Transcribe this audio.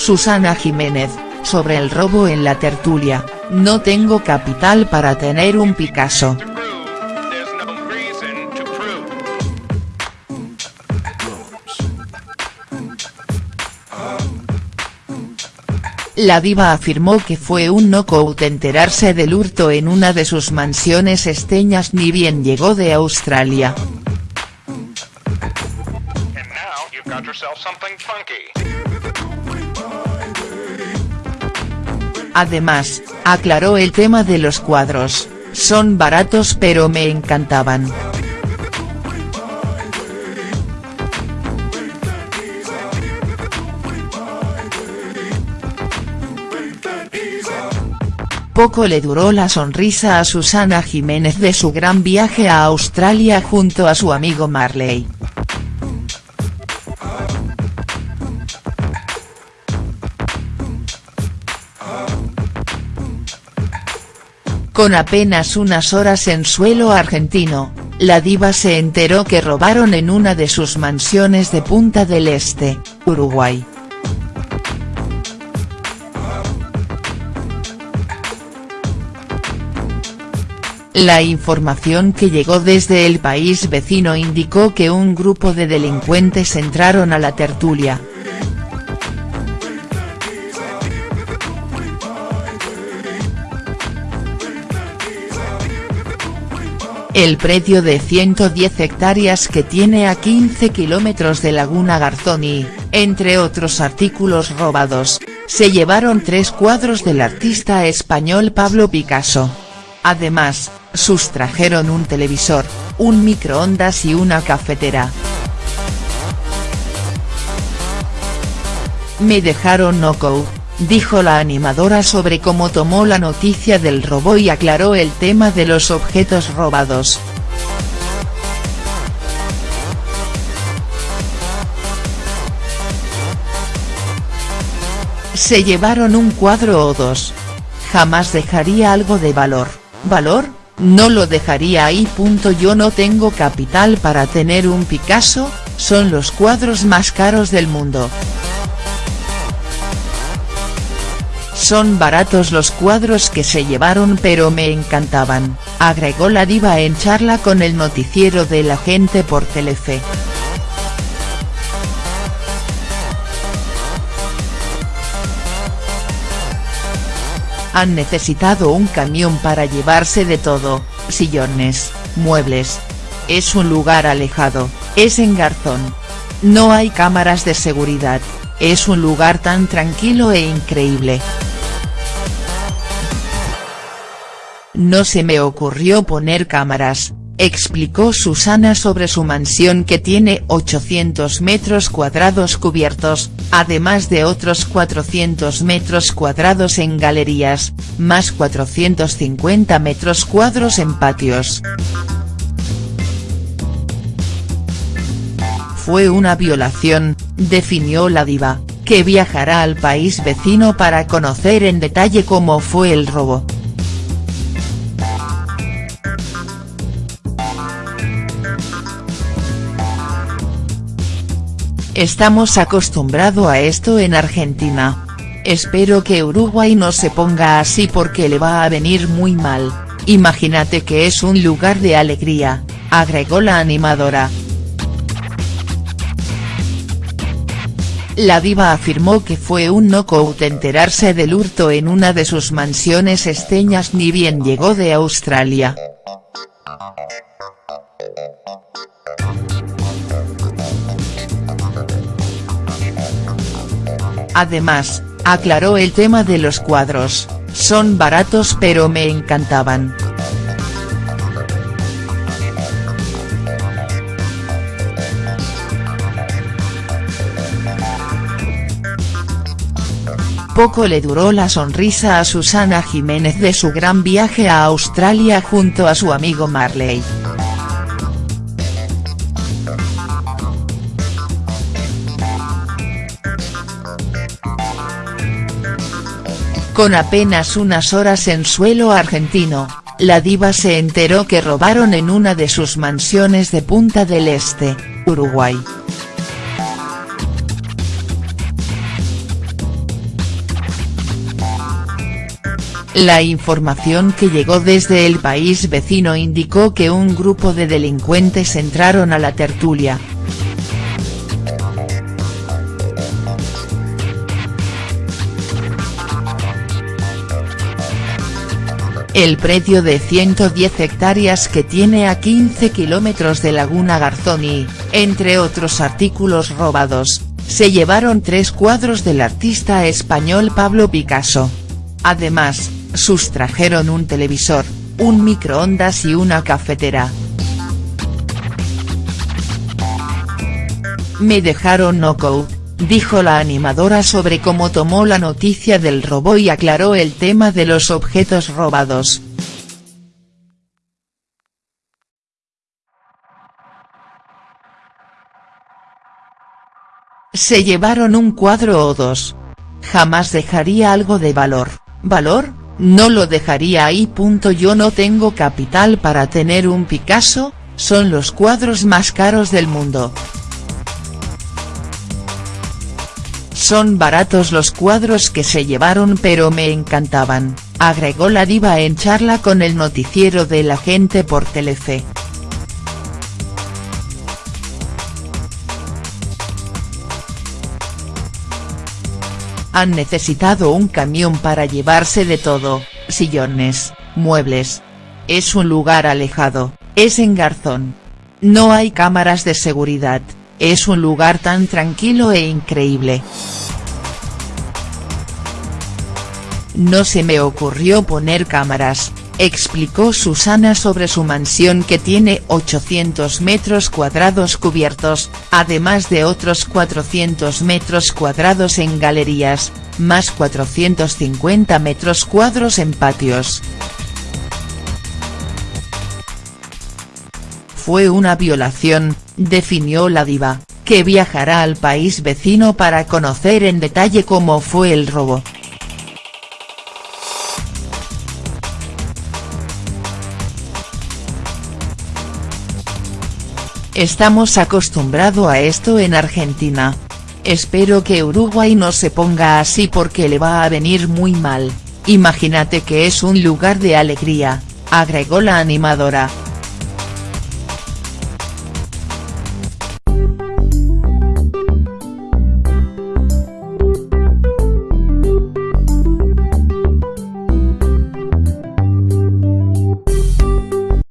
Susana Jiménez, sobre el robo en la tertulia, no tengo capital para tener un Picasso. La diva afirmó que fue un knockout enterarse del hurto en una de sus mansiones esteñas ni bien llegó de Australia. Además, aclaró el tema de los cuadros, son baratos pero me encantaban. Poco le duró la sonrisa a Susana Jiménez de su gran viaje a Australia junto a su amigo Marley. Con apenas unas horas en suelo argentino, la diva se enteró que robaron en una de sus mansiones de Punta del Este, Uruguay. La información que llegó desde el país vecino indicó que un grupo de delincuentes entraron a la tertulia, El predio de 110 hectáreas que tiene a 15 kilómetros de Laguna Garzón y, entre otros artículos robados, se llevaron tres cuadros del artista español Pablo Picasso. Además, sustrajeron un televisor, un microondas y una cafetera. Me dejaron noco dijo la animadora sobre cómo tomó la noticia del robo y aclaró el tema de los objetos robados. Se llevaron un cuadro o dos. Jamás dejaría algo de valor, ¿valor? No lo dejaría ahí. Yo no tengo capital para tener un Picasso, son los cuadros más caros del mundo. Son baratos los cuadros que se llevaron pero me encantaban, agregó la diva en charla con el noticiero de la gente por Telefe. Han necesitado un camión para llevarse de todo, sillones, muebles. Es un lugar alejado, es en Garzón. No hay cámaras de seguridad, es un lugar tan tranquilo e increíble. No se me ocurrió poner cámaras, explicó Susana sobre su mansión que tiene 800 metros cuadrados cubiertos, además de otros 400 metros cuadrados en galerías, más 450 metros cuadrados en patios. Fue una violación, definió la diva, que viajará al país vecino para conocer en detalle cómo fue el robo. Estamos acostumbrado a esto en Argentina. Espero que Uruguay no se ponga así porque le va a venir muy mal, imagínate que es un lugar de alegría, agregó la animadora. La diva afirmó que fue un knockout enterarse del hurto en una de sus mansiones esteñas ni bien llegó de Australia. Además, aclaró el tema de los cuadros, son baratos pero me encantaban. Poco le duró la sonrisa a Susana Jiménez de su gran viaje a Australia junto a su amigo Marley. Con apenas unas horas en suelo argentino, la diva se enteró que robaron en una de sus mansiones de Punta del Este, Uruguay. La información que llegó desde el país vecino indicó que un grupo de delincuentes entraron a la tertulia, El predio de 110 hectáreas que tiene a 15 kilómetros de Laguna Garzoni, entre otros artículos robados, se llevaron tres cuadros del artista español Pablo Picasso. Además, sustrajeron un televisor, un microondas y una cafetera. Me dejaron knockout, dijo la animadora sobre cómo tomó la noticia del robo y aclaró el tema de los objetos robados. Se llevaron un cuadro o dos. Jamás dejaría algo de valor, ¿valor? No lo dejaría ahí. Yo no tengo capital para tener un Picasso, son los cuadros más caros del mundo. Son baratos los cuadros que se llevaron pero me encantaban, agregó la diva en charla con el noticiero de la gente por Telefe. Han necesitado un camión para llevarse de todo, sillones, muebles. Es un lugar alejado, es en Garzón. No hay cámaras de seguridad, es un lugar tan tranquilo e increíble. No se me ocurrió poner cámaras, explicó Susana sobre su mansión que tiene 800 metros cuadrados cubiertos, además de otros 400 metros cuadrados en galerías, más 450 metros cuadros en patios. Fue una violación, definió la diva, que viajará al país vecino para conocer en detalle cómo fue el robo. Estamos acostumbrado a esto en Argentina. Espero que Uruguay no se ponga así porque le va a venir muy mal, imagínate que es un lugar de alegría, agregó la animadora.